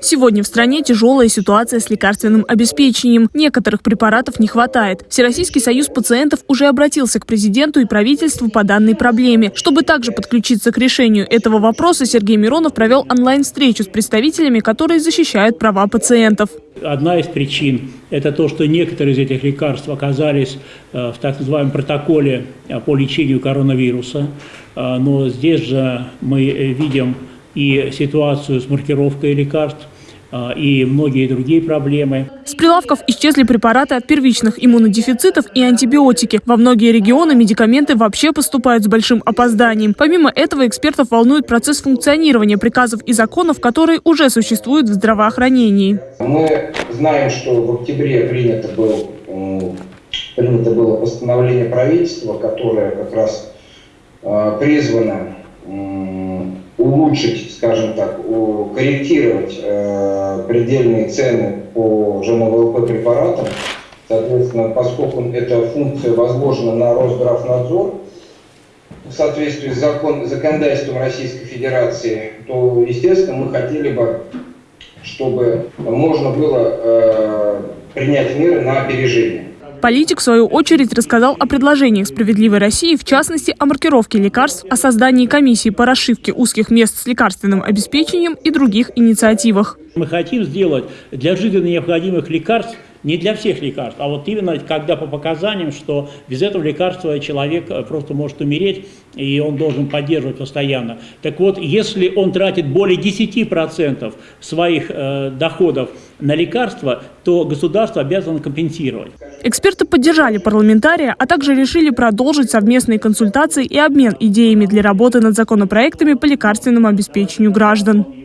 Сегодня в стране тяжелая ситуация с лекарственным обеспечением. Некоторых препаратов не хватает. Всероссийский союз пациентов уже обратился к президенту и правительству по данной проблеме. Чтобы также подключиться к решению этого вопроса, Сергей Миронов провел онлайн-встречу с представителями, которые защищают права пациентов. Одна из причин – это то, что некоторые из этих лекарств оказались э, в так называемом протоколе э, по лечению коронавируса. Э, но здесь же мы видим и ситуацию с маркировкой лекарств, а, и многие другие проблемы. С прилавков исчезли препараты от первичных иммунодефицитов и антибиотики. Во многие регионы медикаменты вообще поступают с большим опозданием. Помимо этого, экспертов волнует процесс функционирования приказов и законов, которые уже существуют в здравоохранении. Мы знаем, что в октябре принято, был, принято было постановление правительства, которое как раз а, призвано улучшить, скажем так, корректировать э, предельные цены по ЖНВЛП препаратам. Соответственно, поскольку эта функция возложена на Росздравнадзор, в соответствии с закон, законодательством Российской Федерации, то, естественно, мы хотели бы, чтобы можно было э, принять меры на опережение. Политик, в свою очередь, рассказал о предложениях «Справедливой России», в частности, о маркировке лекарств, о создании комиссии по расшивке узких мест с лекарственным обеспечением и других инициативах. Мы хотим сделать для жизненно необходимых лекарств не для всех лекарств, а вот именно когда по показаниям, что без этого лекарства человек э, просто может умереть, и он должен поддерживать постоянно. Так вот, если он тратит более 10% своих э, доходов на лекарства, то государство обязано компенсировать. Эксперты поддержали парламентария, а также решили продолжить совместные консультации и обмен идеями для работы над законопроектами по лекарственному обеспечению граждан.